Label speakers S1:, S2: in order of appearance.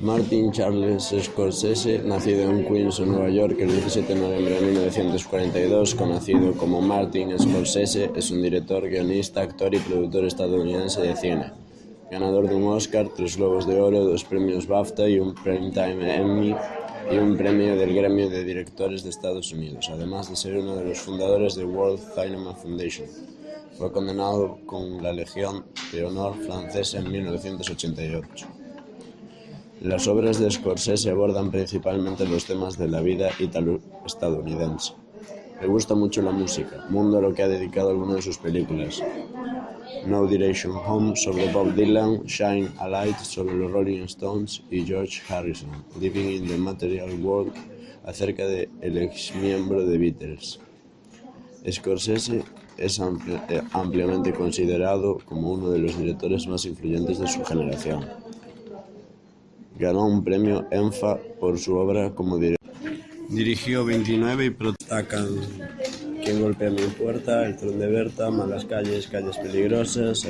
S1: Martin Charles Scorsese, nacido en Queens, Nueva York, el 17 de noviembre de 1942, conocido como Martin Scorsese, es un director, guionista, actor y productor estadounidense de cine. Ganador de un Oscar, tres Globos de Oro, dos premios BAFTA y un Primetime Emmy y un premio del Gremio de Directores de Estados Unidos, además de ser uno de los fundadores de World Cinema Foundation. Fue condenado con la Legión de Honor francesa en 1988. Las obras de Scorsese abordan principalmente los temas de la vida italo-estadounidense. Le gusta mucho la música, mundo a lo que ha dedicado algunas de sus películas. No Direction Home sobre Bob Dylan, Shine a Light sobre los Rolling Stones y George Harrison, Living in the Material World acerca de el ex miembro de Beatles. Scorsese es eh, ampliamente considerado como uno de los directores más influyentes de su generación. Ganó un premio ENFA por su obra como director. Dirigió 29 y protacan Quien golpea mi puerta, El tron de Berta, Malas calles, Calles peligrosas,